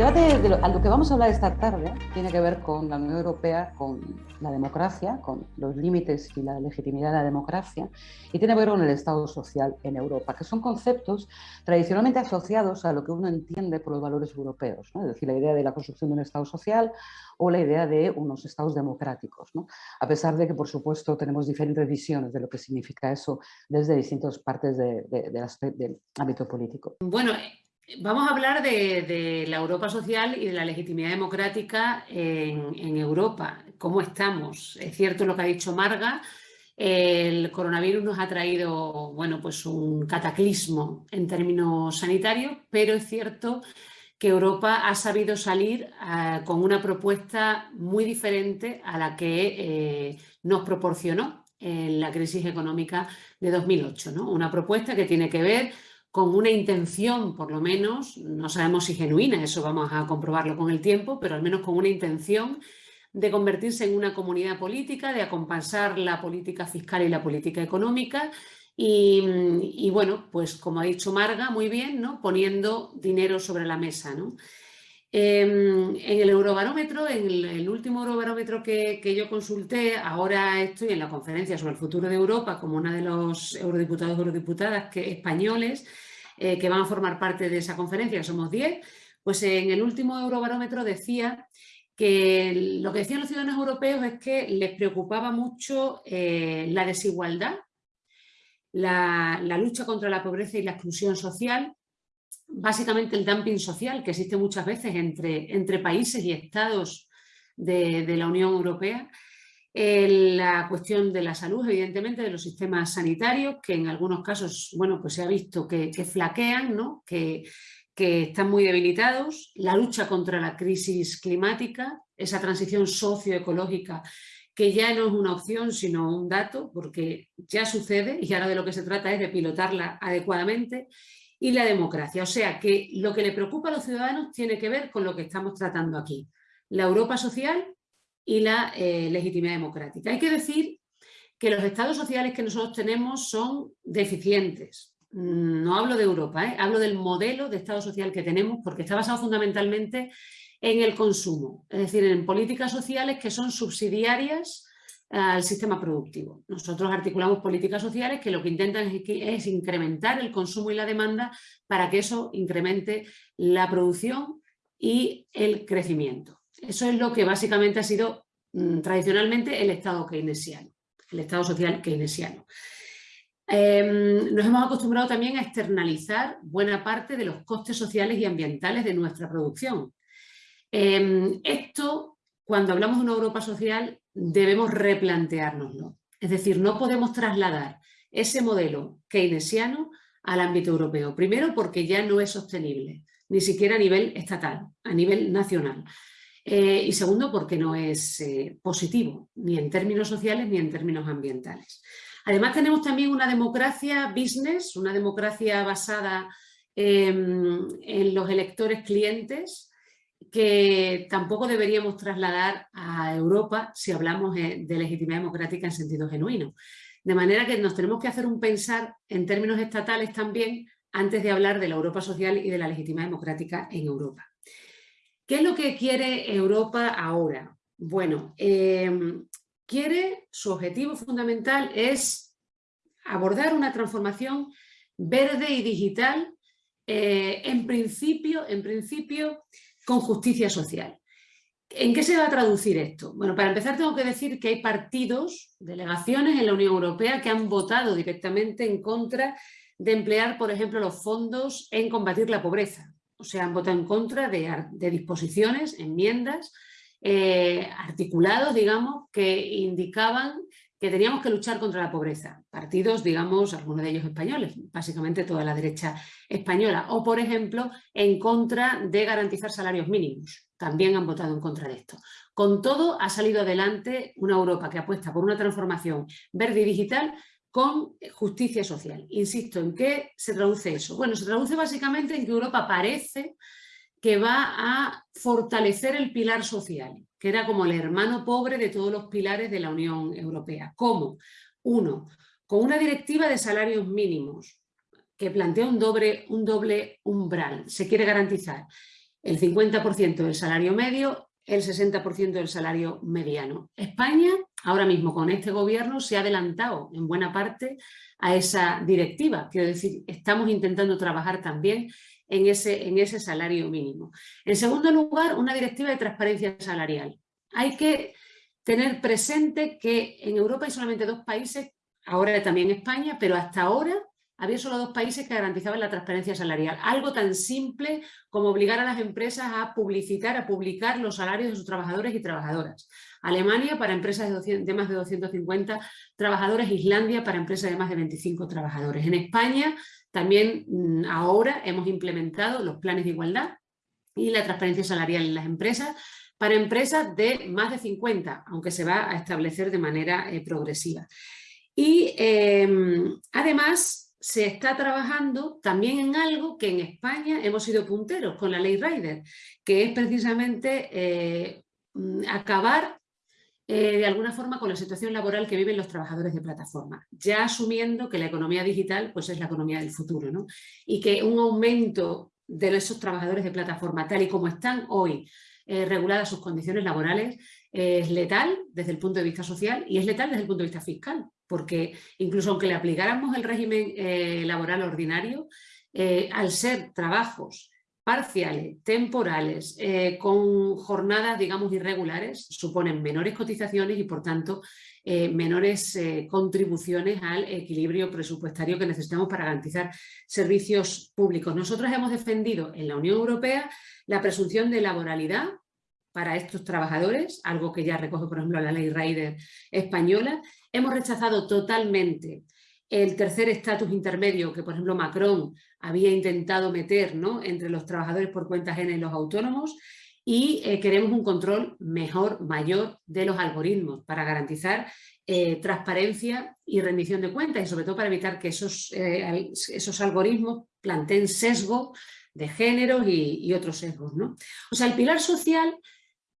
debate de lo, a lo que vamos a hablar esta tarde tiene que ver con la Unión Europea, con la democracia, con los límites y la legitimidad de la democracia, y tiene que ver con el Estado social en Europa, que son conceptos tradicionalmente asociados a lo que uno entiende por los valores europeos, ¿no? es decir, la idea de la construcción de un Estado social o la idea de unos Estados democráticos, ¿no? a pesar de que, por supuesto, tenemos diferentes visiones de lo que significa eso desde distintas partes de, de, de, del ámbito político. Bueno, Vamos a hablar de, la Europa social y de la legitimidad democrática en, Europa. ¿Cómo estamos? Es cierto lo que ha dicho Marga, el coronavirus nos ha traído bueno, pues un cataclismo en términos sanitarios, pero es cierto que Europa ha sabido salir uh, con una propuesta muy diferente a la que eh, nos proporcionó en la crisis económica de 2008. ¿no? Una propuesta que tiene que ver con una intención, por lo menos, no sabemos si genuina, eso vamos a comprobarlo con el tiempo, pero al menos con una intención de convertirse en una comunidad política, de acompasar la política fiscal y la política económica y, y, bueno, pues como ha dicho Marga, muy bien, ¿no? poniendo dinero sobre la mesa. ¿no? Eh, en el Eurobarómetro, en el, último Eurobarómetro que, yo consulté, ahora estoy en la conferencia sobre el futuro de Europa como una de los eurodiputados o eurodiputadas españoles eh, que van a formar parte de esa conferencia, somos 10, pues en el último Eurobarómetro decía que lo que decían los ciudadanos europeos es que les preocupaba mucho eh, la desigualdad, la lucha contra la pobreza y la exclusión social, básicamente el dumping social que existe muchas veces entre, entre países y estados de, la Unión Europea, la cuestión de la salud, evidentemente, de los sistemas sanitarios, que en algunos casos, bueno, pues se ha visto que, que flaquean, ¿no? que, que están muy debilitados, la lucha contra la crisis climática, esa transición socioecológica que ya no es una opción sino un dato porque ya sucede y ahora de lo que se trata es de pilotarla adecuadamente y la democracia. O sea que lo que le preocupa a los ciudadanos tiene que ver con lo que estamos tratando aquí, la Europa social y la eh, legitimidad democrática. Hay que decir que los estados sociales que nosotros tenemos son deficientes. No hablo de Europa, ¿eh? hablo del modelo de estado social que tenemos porque está basado fundamentalmente en el consumo, es decir, en políticas sociales que son subsidiarias al sistema productivo. Nosotros articulamos políticas sociales que lo que intentan es, incrementar el consumo y la demanda para que eso incremente la producción y el crecimiento. Eso es lo que básicamente ha sido mm, tradicionalmente el Estado keynesiano, el Estado social keynesiano. Em, nos hemos acostumbrado también a externalizar buena parte de los costes sociales y ambientales de nuestra producción. Em, esto, cuando hablamos de una Europa social, debemos replanteárnoslo. Es decir, no podemos trasladar ese modelo keynesiano al ámbito europeo. Primero porque ya no es sostenible, ni siquiera a nivel estatal, a nivel nacional. Eh, y segundo porque no es eh, positivo, ni en términos sociales ni en términos ambientales. Además tenemos también una democracia business, una democracia basada en los electores clientes, que tampoco deberíamos trasladar a Europa si hablamos de legitimidad democrática en sentido genuino. De manera que nos tenemos que hacer un pensar en términos estatales también antes de hablar de la Europa social y de la legitimidad democrática en Europa. ¿Qué es lo que quiere Europa ahora? Bueno, eh, quiere, su objetivo fundamental es abordar una transformación verde y digital eh, en principio, en principio con justicia social. ¿En qué se va a traducir esto? Bueno, para empezar tengo que decir que hay partidos, delegaciones en la Unión Europea que han votado directamente en contra de emplear, por ejemplo, los fondos en combatir la pobreza. O sea, han votado en contra de, disposiciones, enmiendas, eh, articulados, digamos, que indicaban que teníamos que luchar contra la pobreza. Partidos, digamos, algunos de ellos españoles, básicamente toda la derecha española. O, por ejemplo, en contra de garantizar salarios mínimos. También han votado en contra de esto. Con todo, ha salido adelante una Europa que apuesta por una transformación verde y digital con justicia social. Insisto, ¿en qué se traduce eso? Bueno, se traduce básicamente en que Europa parece que va a fortalecer el pilar social, que era como el hermano pobre de todos los pilares de la Unión Europea. ¿Cómo? Uno, con una directiva de salarios mínimos que plantea un doble, un doble umbral, se quiere garantizar el 50% del salario medio, el 60% del salario mediano. España, ahora mismo con este gobierno, se ha adelantado en buena parte a esa directiva. Quiero decir, estamos intentando trabajar también en ese, en ese salario mínimo. En segundo lugar, una directiva de transparencia salarial. Hay que tener presente que en Europa hay solamente dos países, ahora también España, pero hasta ahora había solo dos países que garantizaban la transparencia salarial. Algo tan simple como obligar a las empresas a publicitar, a publicar los salarios de sus trabajadores y trabajadoras. Alemania para empresas de, de más de 250 trabajadores, Islandia para empresas de más de 25 trabajadores. En España también mm, ahora hemos implementado los planes de igualdad y la transparencia salarial en las empresas para empresas de más de 50, aunque se va a establecer de manera eh, progresiva. Y em, además se está trabajando también en algo que en España hemos sido punteros con la ley Rider, que es precisamente eh, mm, acabar eh, de alguna forma con la situación laboral que viven los trabajadores de plataforma, ya asumiendo que la economía digital pues, es la economía del futuro ¿no? y que un aumento de esos trabajadores de plataforma tal y como están hoy eh, reguladas sus condiciones laborales es letal desde el punto de vista social y es letal desde el punto de vista fiscal, porque incluso aunque le aplicáramos el régimen eh, laboral ordinario, al ser trabajos parciales, temporales, eh, con jornadas, digamos, irregulares, suponen menores cotizaciones y, por tanto, eh, menores eh, contribuciones al equilibrio presupuestario que necesitamos para garantizar servicios públicos. Nosotros hemos defendido en la Unión Europea la presunción de laboralidad para estos trabajadores, algo que ya recoge, por ejemplo, la ley Rider española. Hemos rechazado totalmente el tercer estatus intermedio que, por ejemplo, Macron había intentado meter ¿no? entre los trabajadores por cuenta ajena y los autónomos y eh, queremos un control mejor, mayor de los algoritmos para garantizar eh, transparencia y rendición de cuentas y sobre todo para evitar que esos, eh, esos algoritmos planteen sesgo de géneros y, y otros sesgos. ¿no? O sea, el pilar social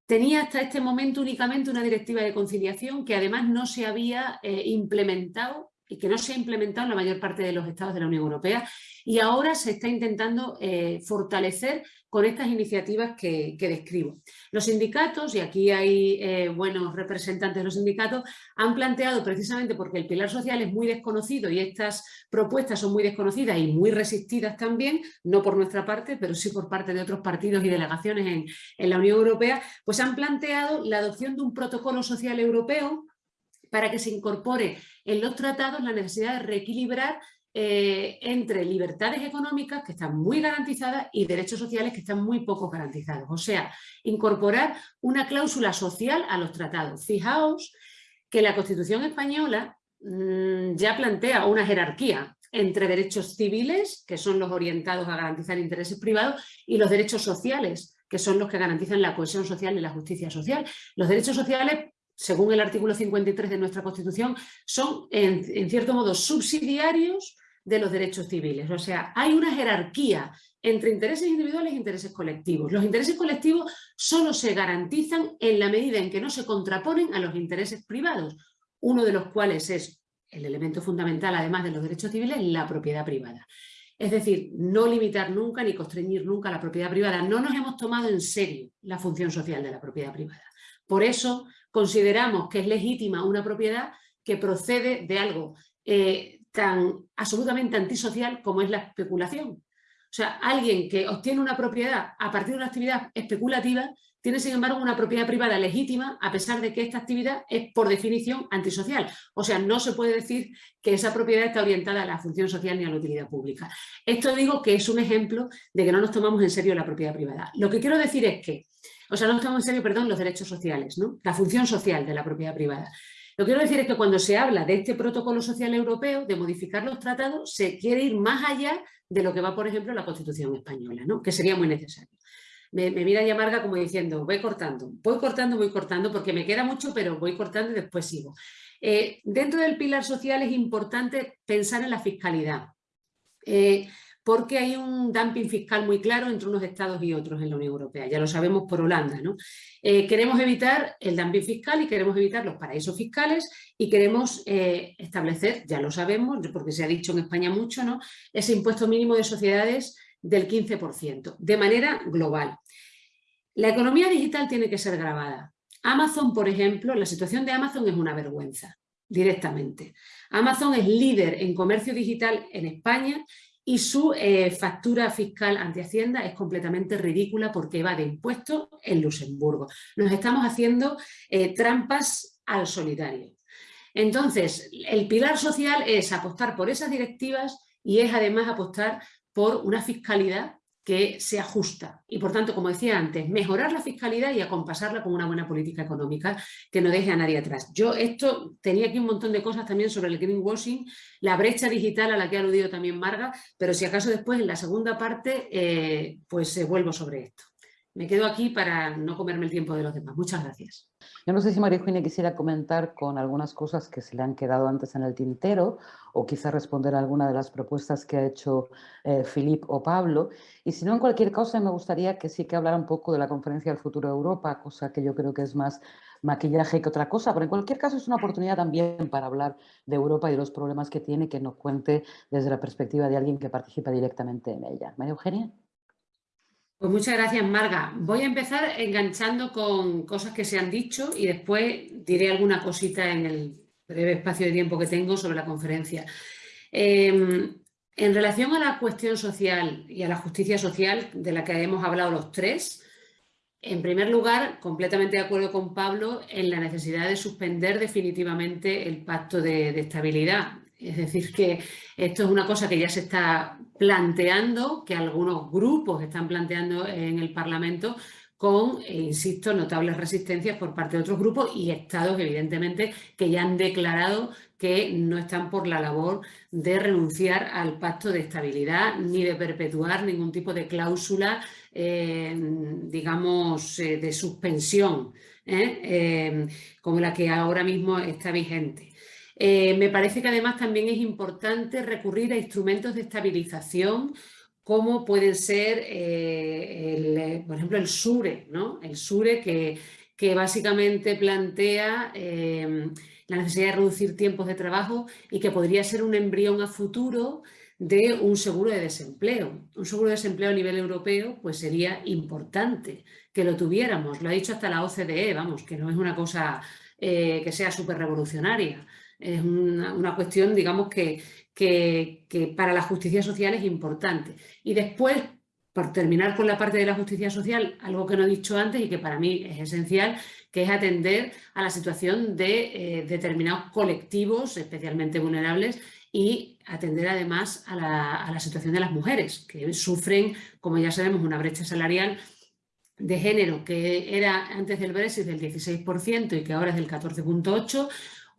tenía hasta este momento únicamente una directiva de conciliación que además no se había implementado y que no se ha implementado en la mayor parte de los estados de la Unión Europea y ahora se está intentando eh, fortalecer con estas iniciativas que, describo. Los sindicatos, y aquí hay eh, buenos representantes de los sindicatos, han planteado precisamente porque el pilar social es muy desconocido y estas propuestas son muy desconocidas y muy resistidas también, no por nuestra parte, pero sí por parte de otros partidos y delegaciones en, en la Unión Europea, pues han planteado la adopción de un protocolo social europeo para que se incorpore en los tratados la necesidad de reequilibrar eh, entre libertades económicas que están muy garantizadas y derechos sociales que están muy poco garantizados. O sea, incorporar una cláusula social a los tratados. Fijaos que la Constitución española mm, ya plantea una jerarquía entre derechos civiles, que son los orientados a garantizar intereses privados, y los derechos sociales, que son los que garantizan la cohesión social y la justicia social. Los derechos sociales según el artículo 53 de nuestra Constitución, son en, cierto modo subsidiarios de los derechos civiles. O sea, hay una jerarquía entre intereses individuales e intereses colectivos. Los intereses colectivos solo se garantizan en la medida en que no se contraponen a los intereses privados, uno de los cuales es el elemento fundamental, además de los derechos civiles, la propiedad privada. Es decir, no limitar nunca ni constreñir nunca la propiedad privada. No nos hemos tomado en serio la función social de la propiedad privada. Por eso consideramos que es legítima una propiedad que procede de algo eh, tan absolutamente antisocial como es la especulación. O sea, alguien que obtiene una propiedad a partir de una actividad especulativa tiene, sin embargo, una propiedad privada legítima a pesar de que esta actividad es, por definición, antisocial. O sea, no se puede decir que esa propiedad está orientada a la función social ni a la utilidad pública. Esto digo que es un ejemplo de que no nos tomamos en serio la propiedad privada. Lo que quiero decir es que o sea, no estamos en serio, perdón, los derechos sociales, ¿no? la función social de la propiedad privada. Lo que quiero decir es que cuando se habla de este protocolo social europeo, de modificar los tratados, se quiere ir más allá de lo que va, por ejemplo, la Constitución española, ¿no? que sería muy necesario. Me, mira y amarga como diciendo, voy cortando, voy cortando, voy cortando, porque me queda mucho, pero voy cortando y después sigo. Eh, dentro del pilar social es importante pensar en la fiscalidad. Eh, porque hay un dumping fiscal muy claro entre unos estados y otros en la Unión Europea, ya lo sabemos por Holanda. ¿no? Eh, queremos evitar el dumping fiscal y queremos evitar los paraísos fiscales y queremos eh, establecer, ya lo sabemos, porque se ha dicho en España mucho, ¿no? ese impuesto mínimo de sociedades del 15%, de manera global. La economía digital tiene que ser grabada. Amazon, por ejemplo, la situación de Amazon es una vergüenza, directamente. Amazon es líder en comercio digital en España y su eh, factura fiscal ante Hacienda es completamente ridícula porque va de impuestos en Luxemburgo. Nos estamos haciendo eh, trampas al solitario. Entonces, el pilar social es apostar por esas directivas y es además apostar por una fiscalidad que sea justa y, por tanto, como decía antes, mejorar la fiscalidad y acompasarla con una buena política económica que no deje a nadie atrás. Yo esto tenía aquí un montón de cosas también sobre el greenwashing, la brecha digital a la que ha aludido también Marga, pero si acaso después en la segunda parte eh, pues eh, vuelvo sobre esto. Me quedo aquí para no comerme el tiempo de los demás. Muchas gracias. Yo no sé si María Eugenia quisiera comentar con algunas cosas que se le han quedado antes en el tintero o quizá responder a alguna de las propuestas que ha hecho eh, o Pablo. Y si no, en cualquier caso, me gustaría que sí que hablara un poco de la conferencia del futuro de Europa, cosa que yo creo que es más maquillaje que otra cosa, pero en cualquier caso es una oportunidad también para hablar de Europa y de los problemas que tiene, que nos cuente desde la perspectiva de alguien que participa directamente en ella. María Eugenia. Pues muchas gracias, Marga. Voy a empezar enganchando con cosas que se han dicho y después diré alguna cosita en el breve espacio de tiempo que tengo sobre la conferencia. Em, en relación a la cuestión social y a la justicia social de la que hemos hablado los tres, en primer lugar, completamente de acuerdo con Pablo en la necesidad de suspender definitivamente el pacto de estabilidad. Es decir, que esto es una cosa que ya se está planteando, que algunos grupos están planteando en el Parlamento con, eh, insisto, notables resistencias por parte de otros grupos y estados, evidentemente, que ya han declarado que no están por la labor de renunciar al pacto de estabilidad ni de perpetuar ningún tipo de cláusula, eh, digamos, eh, de suspensión, como la que ahora mismo está vigente. Eh, me parece que además también es importante recurrir a instrumentos de estabilización como pueden ser, eh, eh, por ejemplo, el SURE. El SURE que, básicamente plantea la necesidad de reducir tiempos de trabajo y que podría ser un embrión a futuro de un seguro de desempleo. Un seguro de desempleo a nivel europeo pues sería importante que lo tuviéramos. Lo ha dicho hasta la OCDE, vamos, que no es una cosa que sea súper revolucionaria. Es una, cuestión, digamos, que, que, para la justicia social es importante. Y después, por terminar con la parte de la justicia social, algo que no he dicho antes y que para mí es esencial, que es atender a la situación de eh, determinados colectivos especialmente vulnerables y atender además a la, a la, situación de las mujeres, que sufren, como ya sabemos, una brecha salarial de género que era antes del Brexit del 16% y que ahora es del 14.8%,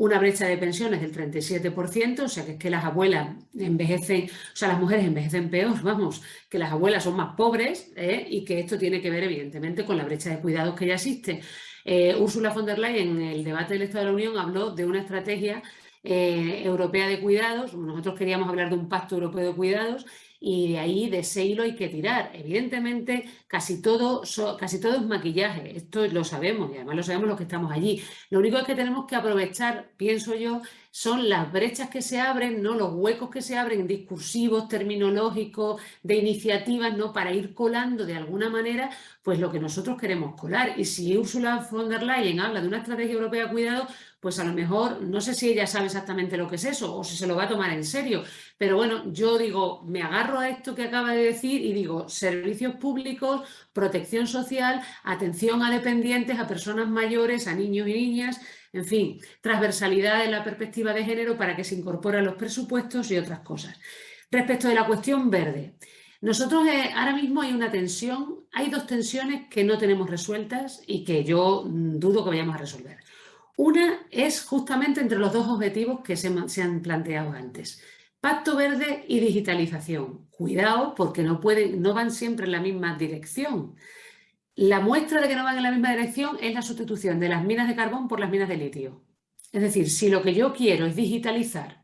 una brecha de pensiones del 37%, o sea que es que las abuelas envejecen, o sea, las mujeres envejecen peor, vamos, que las abuelas son más pobres ¿eh? y que esto tiene que ver evidentemente con la brecha de cuidados que ya existe. Eh, Ursula von der Leyen en el debate del Estado de la Unión habló de una estrategia eh, europea de cuidados, nosotros queríamos hablar de un pacto europeo de cuidados y de ahí de ese hilo hay que tirar. Evidentemente, casi todo, casi todo es maquillaje, esto lo sabemos y además lo sabemos los que estamos allí. Lo único es que tenemos que aprovechar, pienso yo, son las brechas que se abren, ¿no? los huecos que se abren discursivos, terminológicos, de iniciativas, ¿no? para ir colando de alguna manera pues lo que nosotros queremos colar. Y si Ursula von der Leyen habla de una estrategia europea de cuidado, pues a lo mejor, no sé si ella sabe exactamente lo que es eso o si se lo va a tomar en serio, pero bueno, yo digo, me agarro a esto que acaba de decir y digo, servicios públicos, protección social, atención a dependientes, a personas mayores, a niños y niñas, en fin, transversalidad en la perspectiva de género para que se incorporen los presupuestos y otras cosas. Respecto de la cuestión verde, nosotros eh, ahora mismo hay una tensión, hay dos tensiones que no tenemos resueltas y que yo mm, dudo que vayamos a resolver. Una es justamente entre los dos objetivos que se, han planteado antes. Pacto verde y digitalización. Cuidado porque no, pueden, no van siempre en la misma dirección. La muestra de que no van en la misma dirección es la sustitución de las minas de carbón por las minas de litio. Es decir, si lo que yo quiero es digitalizar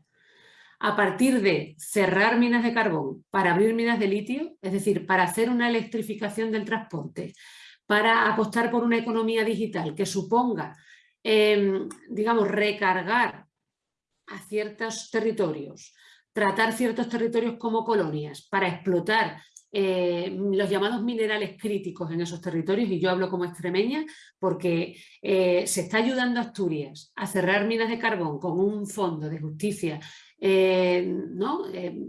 a partir de cerrar minas de carbón para abrir minas de litio, es decir, para hacer una electrificación del transporte, para apostar por una economía digital que suponga Em, digamos, recargar a ciertos territorios, tratar ciertos territorios como colonias para explotar eh, los llamados minerales críticos en esos territorios, y yo hablo como extremeña, porque eh, se está ayudando a Asturias a cerrar minas de carbón con un fondo de justicia eh, ¿no?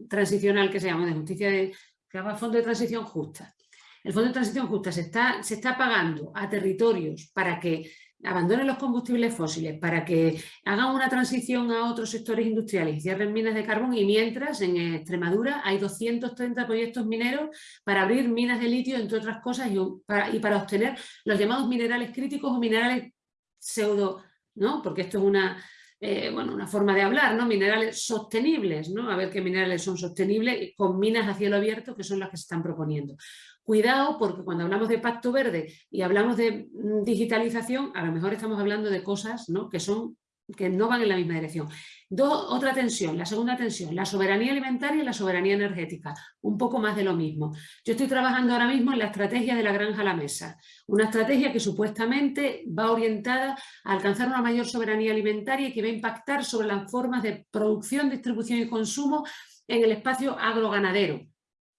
transicional que se llama, de justicia de, que llama Fondo de Transición Justa. El Fondo de Transición Justa se está, se está pagando a territorios para que abandonen los combustibles fósiles, para que hagan una transición a otros sectores industriales y cierren minas de carbón y mientras en Extremadura hay 230 proyectos mineros para abrir minas de litio, entre otras cosas, y para, y para obtener los llamados minerales críticos o minerales pseudo, ¿no? porque esto es una, eh, bueno, una forma de hablar, ¿no? Minerales sostenibles, ¿no? A ver qué minerales son sostenibles con minas a cielo abierto que son las que se están proponiendo. Cuidado porque cuando hablamos de pacto verde y hablamos de mm, digitalización, a lo mejor estamos hablando de cosas que, son, que no van en la misma dirección. otra tensión, la segunda tensión, la soberanía alimentaria y la soberanía energética. Un poco más de lo mismo. Yo estoy trabajando ahora mismo en la estrategia de la granja a la mesa. Una estrategia que supuestamente va orientada a alcanzar una mayor soberanía alimentaria y que va a impactar sobre las formas de producción, distribución y consumo en el espacio agroganadero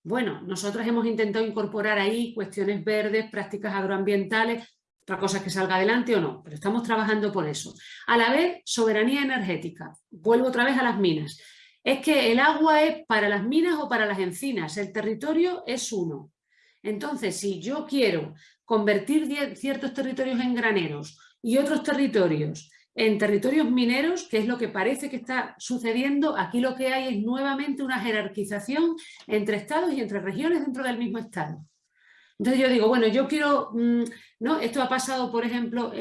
bueno, nosotros hemos intentado incorporar ahí cuestiones verdes, prácticas agroambientales, otra cosa es que salga adelante o no, pero estamos trabajando por eso. A la vez, soberanía energética. Vuelvo otra vez a las minas. Es que el agua es para las minas o para las encinas, el territorio es uno. Entonces, si yo quiero convertir ciertos territorios en graneros y otros territorios en territorios mineros, que es lo que parece que está sucediendo, aquí lo que hay es nuevamente una jerarquización entre estados y entre regiones dentro del mismo estado. Entonces yo digo, bueno, yo quiero, mm, ¿no? Esto ha pasado, por ejemplo,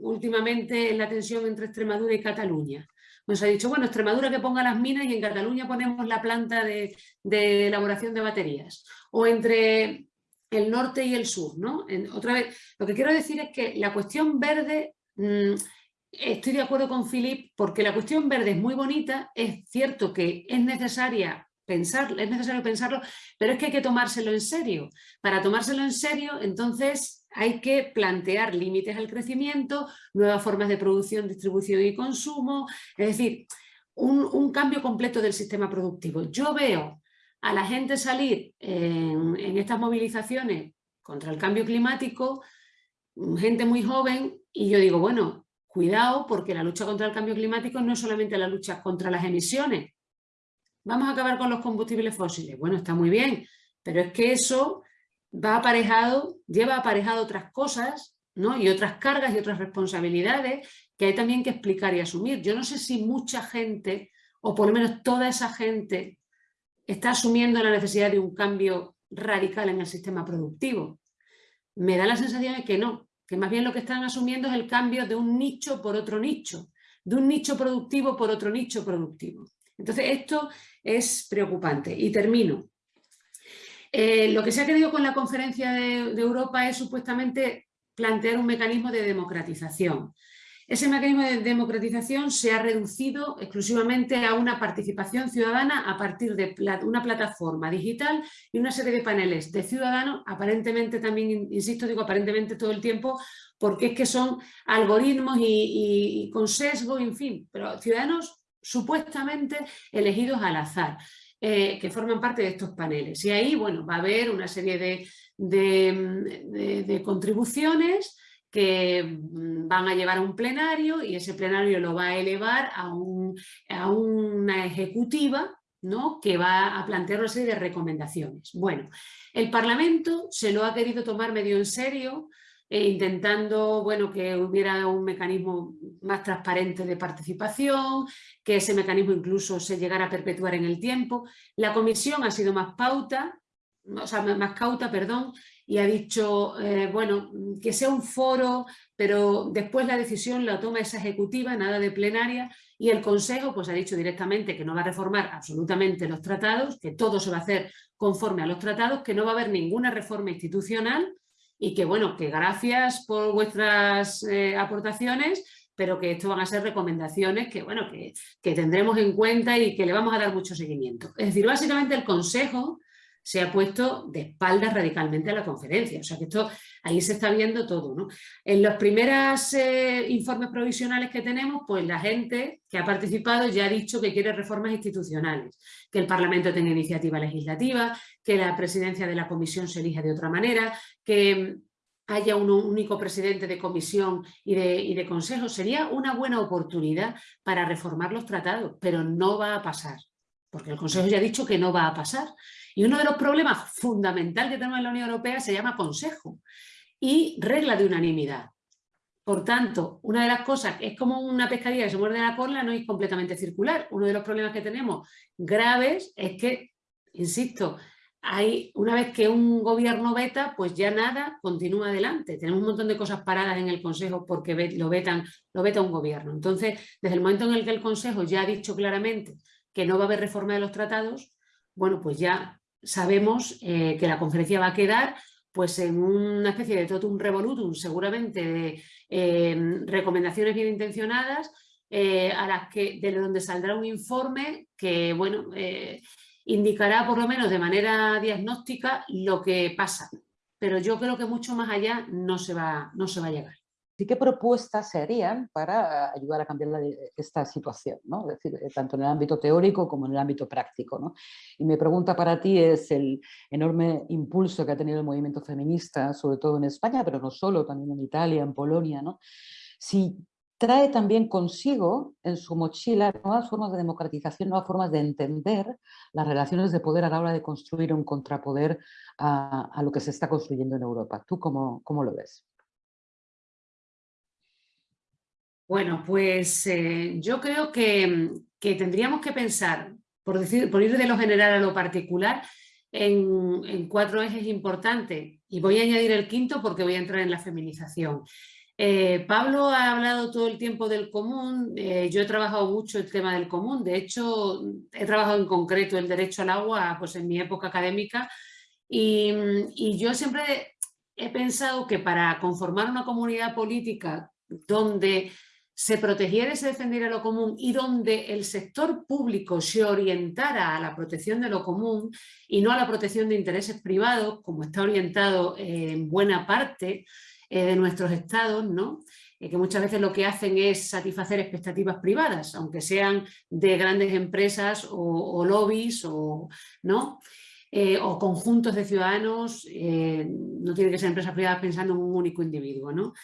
últimamente en la tensión entre Extremadura y Cataluña. Nos ha dicho, bueno, Extremadura que ponga las minas y en Cataluña ponemos la planta de, elaboración de baterías. O entre el norte y el sur, ¿no? otra vez, lo que quiero decir es que la cuestión verde mm, Estoy de acuerdo con Philip porque la cuestión verde es muy bonita, es cierto que es necesaria es necesario pensarlo, pero es que hay que tomárselo en serio. Para tomárselo en serio, entonces hay que plantear límites al crecimiento, nuevas formas de producción, distribución y consumo, es decir, un, cambio completo del sistema productivo. Yo veo a la gente salir en estas movilizaciones contra el cambio climático, gente muy joven, y yo digo, bueno, Cuidado porque la lucha contra el cambio climático no es solamente la lucha contra las emisiones. Vamos a acabar con los combustibles fósiles. Bueno, está muy bien, pero es que eso va aparejado, lleva aparejado otras cosas ¿no? y otras cargas y otras responsabilidades que hay también que explicar y asumir. Yo no sé si mucha gente, o por lo menos toda esa gente, está asumiendo la necesidad de un cambio radical en el sistema productivo. Me da la sensación de que no, que más bien lo que están asumiendo es el cambio de un nicho por otro nicho, de un nicho productivo por otro nicho productivo. Entonces esto es preocupante. Y termino. Eh, lo que se ha querido con la conferencia de Europa es supuestamente plantear un mecanismo de democratización. Ese mecanismo de democratización se ha reducido exclusivamente a una participación ciudadana a partir de una plataforma digital y una serie de paneles de ciudadanos, aparentemente también, insisto, digo aparentemente todo el tiempo, porque es que son algoritmos y, con sesgo, en fin, pero ciudadanos supuestamente elegidos al azar. Eh, que forman parte de estos paneles. Y ahí, bueno, va a haber una serie de, de contribuciones que mm, van a llevar a un plenario y ese plenario lo va a elevar a, una ejecutiva ¿no? que va a plantear una serie de recomendaciones. Bueno, el Parlamento se lo ha querido tomar medio en serio, eh, intentando bueno, que hubiera un mecanismo más transparente de participación, que ese mecanismo incluso se llegara a perpetuar en el tiempo. La comisión ha sido más pauta, o sea, más cauta, perdón, y ha dicho, eh, bueno, que sea un foro, pero después la decisión la toma esa ejecutiva, nada de plenaria, y el Consejo pues ha dicho directamente que no va a reformar absolutamente los tratados, que todo se va a hacer conforme a los tratados, que no va a haber ninguna reforma institucional y que, bueno, que gracias por vuestras eh, aportaciones, pero que esto van a ser recomendaciones que, bueno, que, que tendremos en cuenta y que le vamos a dar mucho seguimiento. Es decir, básicamente el Consejo se ha puesto de espaldas radicalmente a la conferencia. O sea que esto, ahí se está viendo todo. En los primeros eh, informes provisionales que tenemos, pues la gente que ha participado ya ha dicho que quiere reformas institucionales, que el Parlamento tenga iniciativa legislativa, que la presidencia de la comisión se elija de otra manera, que haya un único presidente de comisión y de consejo. Sería una buena oportunidad para reformar los tratados, pero no va a pasar, porque el Consejo ya ha dicho que no va a pasar. Y uno de los problemas fundamentales que tenemos en la Unión Europea se llama Consejo y regla de unanimidad. Por tanto, una de las cosas, es como una pescadilla que se muerde la cola, no es completamente circular. Uno de los problemas que tenemos graves es que, insisto, hay, una vez que un gobierno veta, pues ya nada continúa adelante. Tenemos un montón de cosas paradas en el Consejo porque lo, vetan, lo veta un gobierno. Entonces, desde el momento en el que el Consejo ya ha dicho claramente que no va a haber reforma de los tratados, bueno, pues ya sabemos eh, que la conferencia va a quedar pues en una especie de totum revolutum, seguramente de eh, recomendaciones bien intencionadas, eh, a las que, de donde saldrá un informe que, bueno, indicará por lo menos de manera diagnóstica lo que pasa. Pero yo creo que mucho más allá no se va, no se va a llegar. ¿Y qué propuestas se harían para ayudar a cambiar esta situación? eh, tanto en el ámbito teórico como en el ámbito práctico. Y mi pregunta para ti es el enorme impulso que ha tenido el movimiento feminista, sobre todo en España, pero no solo, también en Italia, en Polonia. ¿no? Si trae también consigo en su mochila nuevas formas de democratización, nuevas formas de entender las relaciones de poder a la hora de construir un contrapoder a, lo que se está construyendo en Europa. ¿Tú cómo, cómo lo ves? Bueno, pues eh, yo creo que, tendríamos que pensar, por, decir, por ir de lo general a lo particular, en, cuatro ejes importantes. Y voy a añadir el quinto porque voy a entrar en la feminización. Eh, Pablo ha hablado todo el tiempo del común, eh, yo he trabajado mucho el tema del común, de hecho he trabajado en concreto el derecho al agua pues en mi época académica y, y yo siempre he pensado que para conformar una comunidad política donde se protegiera y se defendiera lo común y donde el sector público se orientara a la protección de lo común y no a la protección de intereses privados, como está orientado en buena parte eh, de nuestros estados, ¿no? Eh, que muchas veces lo que hacen es satisfacer expectativas privadas, aunque sean de grandes empresas o, lobbies o, ¿no? Eh, o conjuntos de ciudadanos, no tienen que ser empresas privadas pensando en un único individuo. ¿no?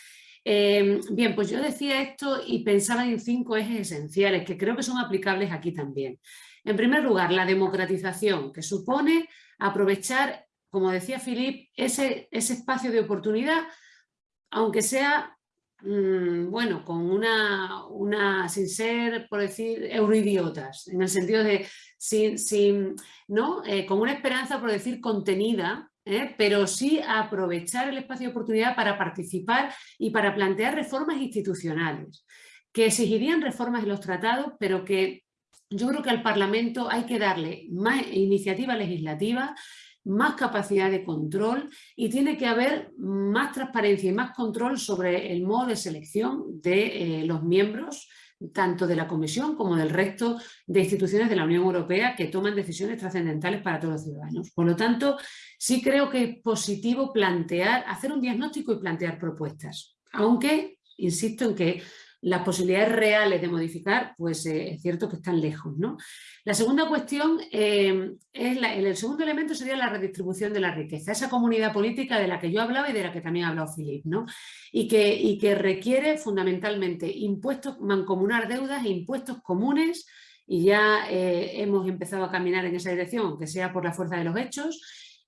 Em, bien, pues yo decía esto y pensaba en cinco ejes esenciales que creo que son aplicables aquí también. En primer lugar, la democratización, que supone aprovechar, como decía Filip, ese, ese espacio de oportunidad, aunque sea, mm, bueno, con una, una, sin ser, por decir, euroidiotas, en el sentido de, sin, sin ¿no? Eh, con una esperanza, por decir, contenida, ¿eh? pero sí aprovechar el espacio de oportunidad para participar y para plantear reformas institucionales, que exigirían reformas en los tratados, pero que yo creo que al Parlamento hay que darle más iniciativa legislativa, más capacidad de control y tiene que haber más transparencia y más control sobre el modo de selección de eh, los miembros tanto de la Comisión como del resto de instituciones de la Unión Europea que toman decisiones trascendentales para todos los ciudadanos. Por lo tanto, sí creo que es positivo plantear, hacer un diagnóstico y plantear propuestas, aunque insisto en que las posibilidades reales de modificar, pues eh, es cierto que están lejos. ¿no? La segunda cuestión, eh, es el segundo elemento sería la redistribución de la riqueza, esa comunidad política de la que yo hablaba y de la que también ha hablado Filip, ¿no? y, que, y que requiere fundamentalmente impuestos, mancomunar deudas e impuestos comunes y ya eh, hemos empezado a caminar en esa dirección, aunque sea por la fuerza de los hechos,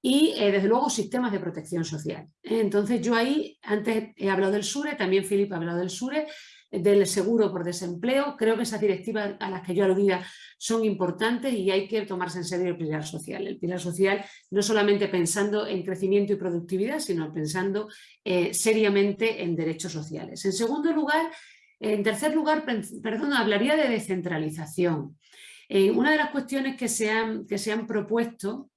y desde luego sistemas de protección social. Entonces yo ahí, antes he hablado del SURE, también Filip ha hablado del SURE, del seguro por desempleo. Creo que esas directivas a las que yo aludía son importantes y hay que tomarse en serio el pilar social. El pilar social no solamente pensando en crecimiento y productividad, sino pensando eh, seriamente en derechos sociales. En segundo lugar, en tercer lugar, perdón, hablaría de descentralización. Eh, una de las cuestiones que se han, que se han propuesto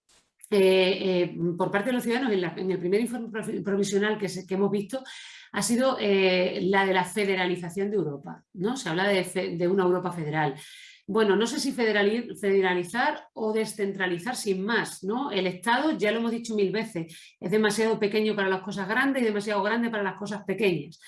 eh, por parte de los ciudadanos en, el primer informe provisional que, hemos visto ha sido eh, la de la federalización de Europa. ¿no? Se habla de, una Europa federal. bueno, no sé si federalizar o descentralizar sin más, ¿no? El Estado, ya lo hemos dicho mil veces, es demasiado pequeño para las cosas grandes y demasiado grande para las cosas pequeñas.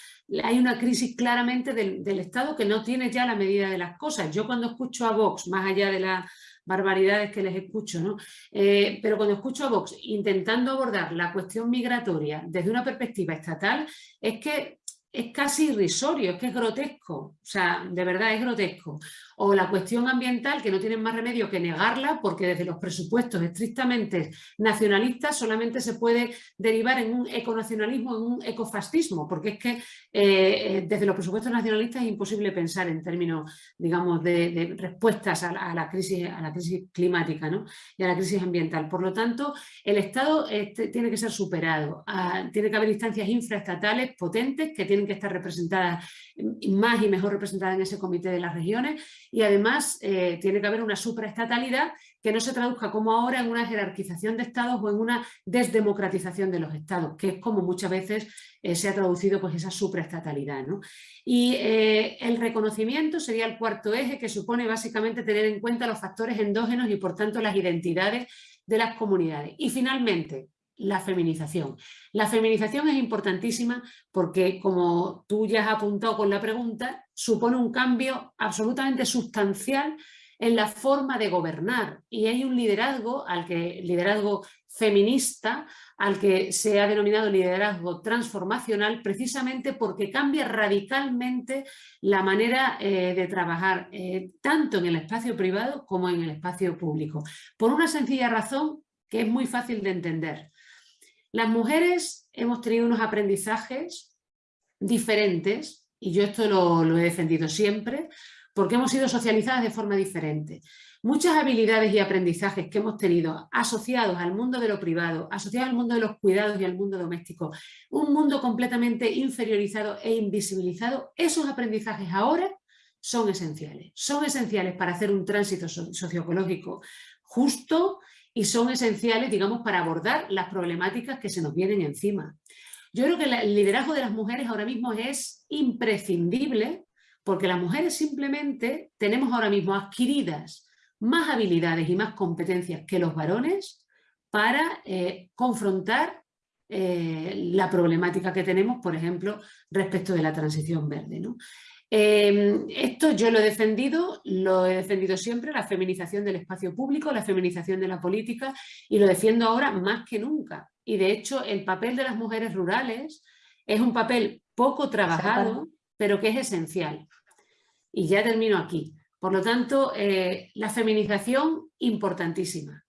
Hay una crisis claramente del, Estado que no tiene ya la medida de las cosas. Yo cuando escucho a Vox, más allá de las barbaridades que les escucho, ¿no? Eh, pero cuando escucho a Vox intentando abordar la cuestión migratoria desde una perspectiva estatal, es que es casi irrisorio, es que es grotesco, o sea, de verdad es grotesco. O la cuestión ambiental, que no tienen más remedio que negarla, porque desde los presupuestos estrictamente nacionalistas solamente se puede derivar en un econacionalismo, en un ecofascismo, porque es que eh, eh, desde los presupuestos nacionalistas es imposible pensar en términos, digamos, de, respuestas a la, crisis, a la crisis climática ¿no? y a la crisis ambiental. Por lo tanto, el Estado este, tiene que ser superado, ah, tiene que haber instancias infraestatales potentes que tienen que estar representadas, más y mejor representadas en ese comité de las regiones y además eh, tiene que haber una supraestatalidad que no se traduzca como ahora en una jerarquización de estados o en una desdemocratización de los estados, que es como muchas veces eh, se ha traducido pues, esa supraestatalidad. Y eh, el reconocimiento sería el cuarto eje que supone básicamente tener en cuenta los factores endógenos y por tanto las identidades de las comunidades. Y finalmente, la feminización. La feminización es importantísima porque, como tú ya has apuntado con la pregunta, supone un cambio absolutamente sustancial en la forma de gobernar y hay un liderazgo, al que, liderazgo feminista, al que se ha denominado liderazgo transformacional precisamente porque cambia radicalmente la manera eh, de trabajar eh, tanto en el espacio privado como en el espacio público. Por una sencilla razón que es muy fácil de entender. Las mujeres hemos tenido unos aprendizajes diferentes, y yo esto lo, he defendido siempre, porque hemos sido socializadas de forma diferente. Muchas habilidades y aprendizajes que hemos tenido asociados al mundo de lo privado, asociados al mundo de los cuidados y al mundo doméstico, un mundo completamente inferiorizado e invisibilizado, esos aprendizajes ahora son esenciales. Son esenciales para hacer un tránsito socioecológico justo, y son esenciales, digamos, para abordar las problemáticas que se nos vienen encima. Yo creo que el liderazgo de las mujeres ahora mismo es imprescindible porque las mujeres simplemente tenemos ahora mismo adquiridas más habilidades y más competencias que los varones para eh, confrontar eh, la problemática que tenemos, por ejemplo, respecto de la transición verde. ¿no? Em, esto yo lo he defendido, lo he defendido siempre, la feminización del espacio público, la feminización de la política y lo defiendo ahora más que nunca. Y de hecho el papel de las mujeres rurales es un papel poco trabajado, pero que es esencial. Y ya termino aquí. Por lo tanto, eh, la feminización importantísima.